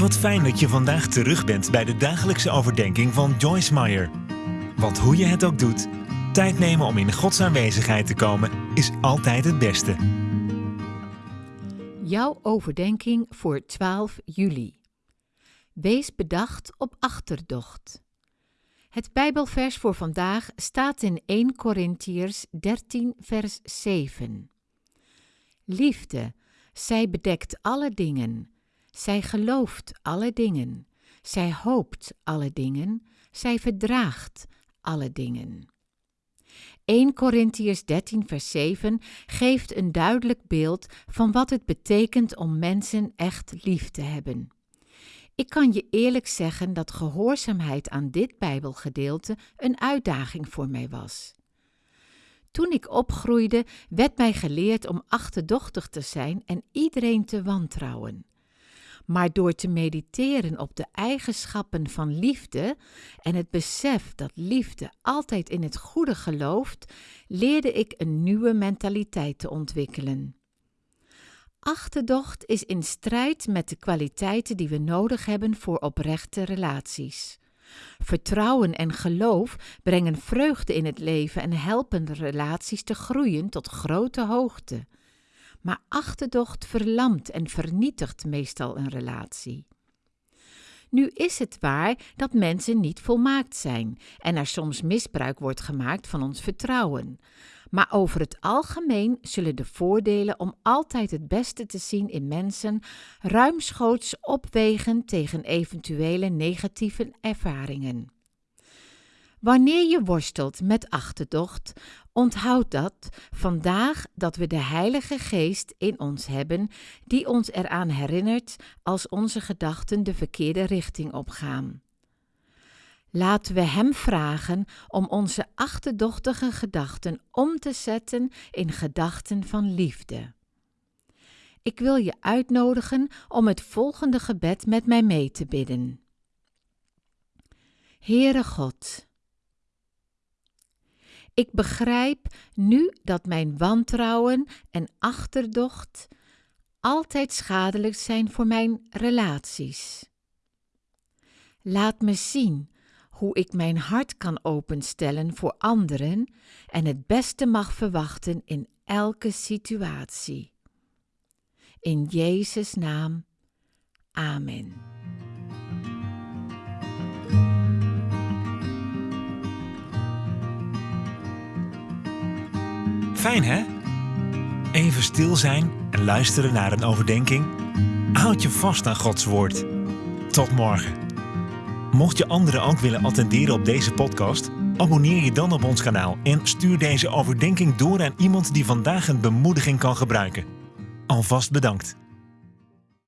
Wat fijn dat je vandaag terug bent bij de dagelijkse overdenking van Joyce Meyer. Want hoe je het ook doet, tijd nemen om in Gods aanwezigheid te komen is altijd het beste. Jouw overdenking voor 12 juli. Wees bedacht op achterdocht. Het Bijbelvers voor vandaag staat in 1 Korintiërs 13, vers 7. Liefde, zij bedekt alle dingen. Zij gelooft alle dingen. Zij hoopt alle dingen. Zij verdraagt alle dingen. 1 Korintiërs 13 vers 7 geeft een duidelijk beeld van wat het betekent om mensen echt lief te hebben. Ik kan je eerlijk zeggen dat gehoorzaamheid aan dit Bijbelgedeelte een uitdaging voor mij was. Toen ik opgroeide, werd mij geleerd om achterdochtig te zijn en iedereen te wantrouwen. Maar door te mediteren op de eigenschappen van liefde en het besef dat liefde altijd in het goede gelooft, leerde ik een nieuwe mentaliteit te ontwikkelen. Achterdocht is in strijd met de kwaliteiten die we nodig hebben voor oprechte relaties. Vertrouwen en geloof brengen vreugde in het leven en helpen relaties te groeien tot grote hoogte. Maar achterdocht verlamt en vernietigt meestal een relatie. Nu is het waar dat mensen niet volmaakt zijn en er soms misbruik wordt gemaakt van ons vertrouwen. Maar over het algemeen zullen de voordelen om altijd het beste te zien in mensen ruimschoots opwegen tegen eventuele negatieve ervaringen. Wanneer je worstelt met achterdocht, onthoud dat vandaag dat we de Heilige Geest in ons hebben, die ons eraan herinnert als onze gedachten de verkeerde richting opgaan. Laten we Hem vragen om onze achterdochtige gedachten om te zetten in gedachten van liefde. Ik wil je uitnodigen om het volgende gebed met mij mee te bidden. Heere God, ik begrijp nu dat mijn wantrouwen en achterdocht altijd schadelijk zijn voor mijn relaties. Laat me zien hoe ik mijn hart kan openstellen voor anderen en het beste mag verwachten in elke situatie. In Jezus' naam. Amen. Fijn hè? Even stil zijn en luisteren naar een overdenking. Houd je vast aan Gods woord. Tot morgen. Mocht je anderen ook willen attenderen op deze podcast, abonneer je dan op ons kanaal en stuur deze overdenking door aan iemand die vandaag een bemoediging kan gebruiken. Alvast bedankt.